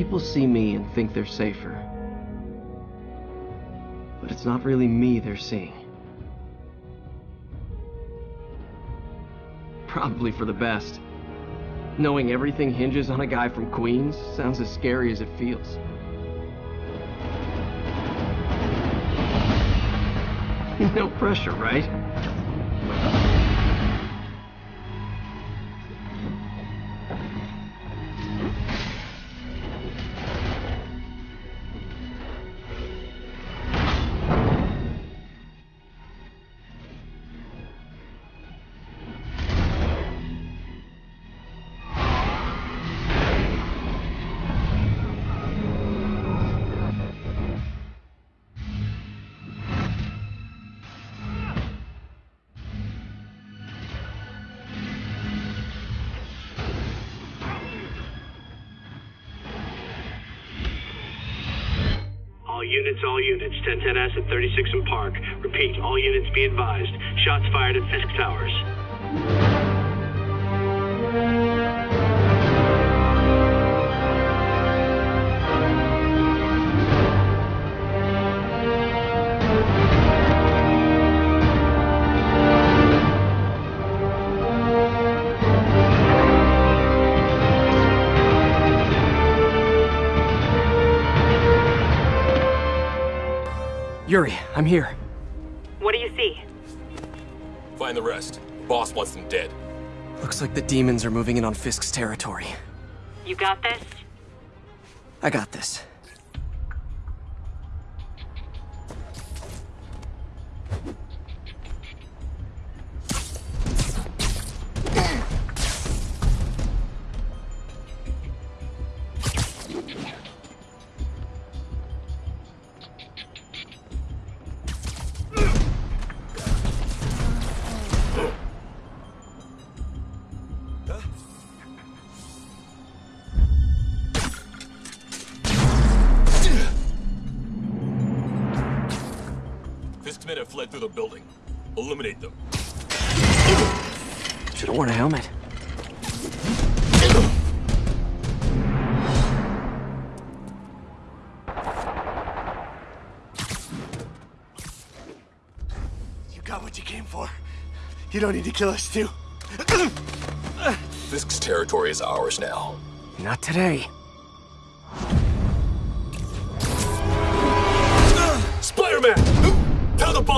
People see me and think they're safer. But it's not really me they're seeing. Probably for the best. Knowing everything hinges on a guy from Queens sounds as scary as it feels. no pressure, right? Units, all units. 1010S at 36 and Park. Repeat, all units be advised. Shots fired at Fisk Towers. Yuri, I'm here. What do you see? Find the rest. Boss wants them dead. Looks like the demons are moving in on Fisk's territory. You got this? I got this. Fisk's men have fled through the building. Eliminate them. Should've worn a helmet. You got what you came for. You don't need to kill us, too. Fisk's territory is ours now. Not today.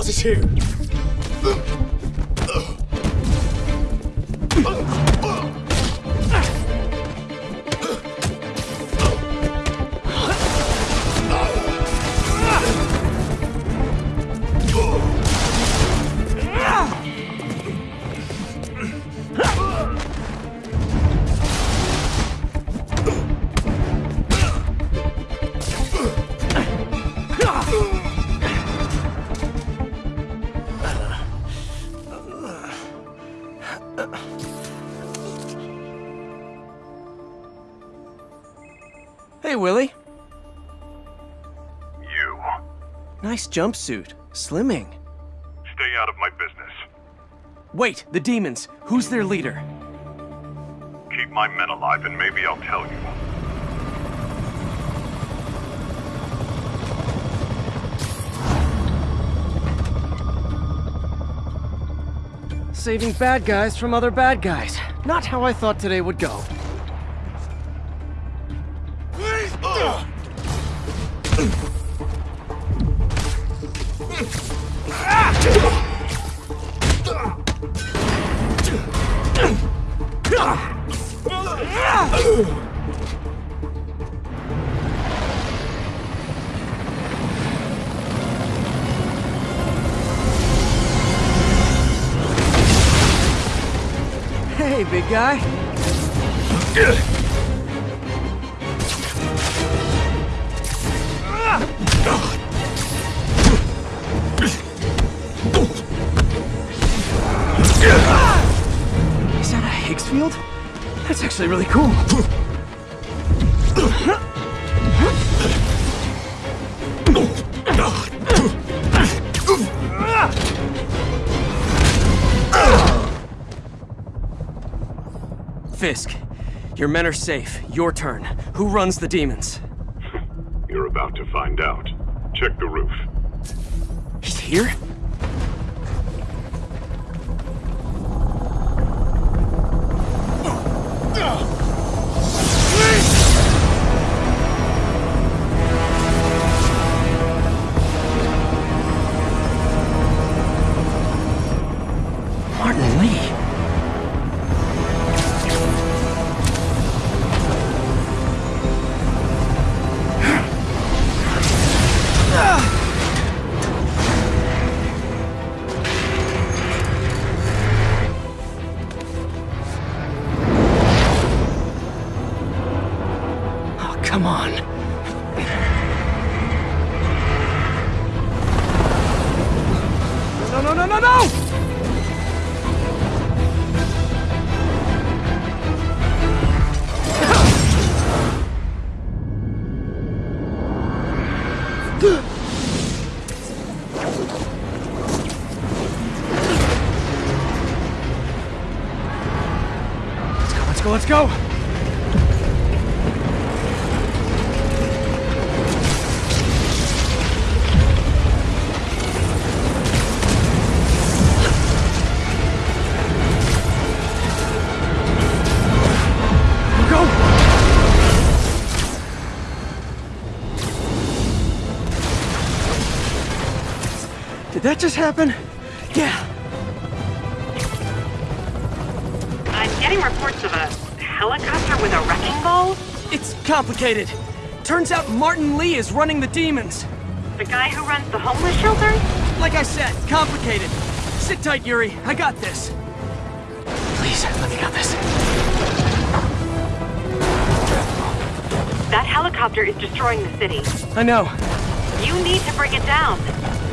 Boss is here! Hey, Willie. You. Nice jumpsuit. Slimming. Stay out of my business. Wait, the demons. Who's their leader? Keep my men alive and maybe I'll tell you. Saving bad guys from other bad guys. Not how I thought today would go. Hey, big guy. Is that a Higgs field? That's actually really cool. Fisk, your men are safe. Your turn. Who runs the demons? You're about to find out. Check the roof. He's here? Martin come on. No, no, no, no, no! Let's go, let's go, let's go! That just happen? Yeah. I'm getting reports of a helicopter with a wrecking ball. It's complicated. Turns out Martin Li is running the demons. The guy who runs the homeless shelter? Like I said, complicated. Sit tight, Yuri. I got this. Please, let me got this. That helicopter is destroying the city. I know. You need to bring it down.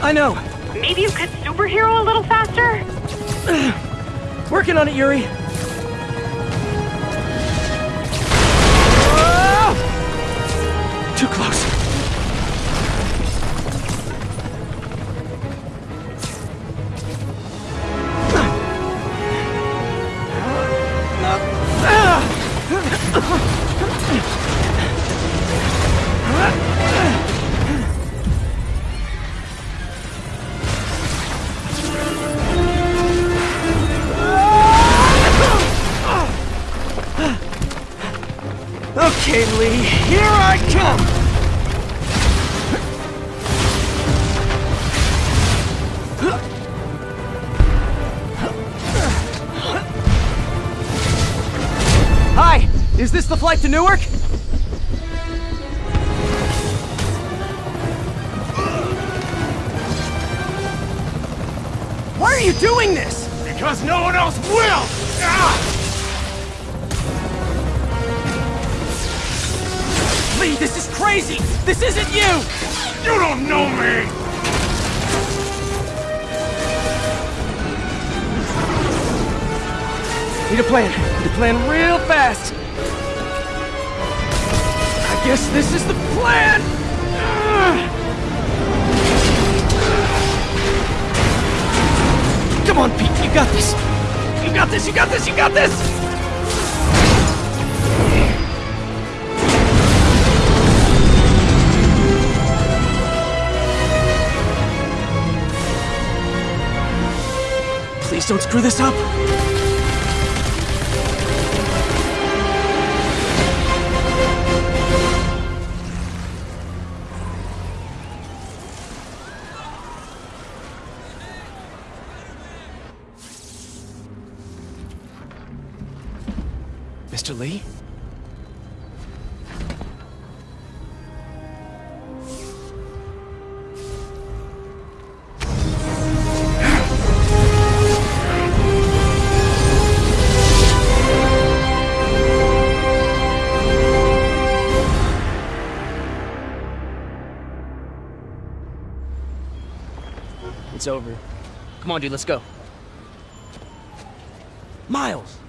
I know. Maybe you could superhero a little faster? Working on it, Yuri. Ah! Too close. Okay, Li, here I come! Hi, is this the flight to Newark? Why are you doing this? Because no one else will! This is crazy! This isn't you! You don't know me! Need a plan. Need a plan real fast. I guess this is the plan! Come on, Pete, you got this! You got this, you got this, you got this! Please don't screw this up! Mr. Li? It's over. Come on, dude, let's go. Miles!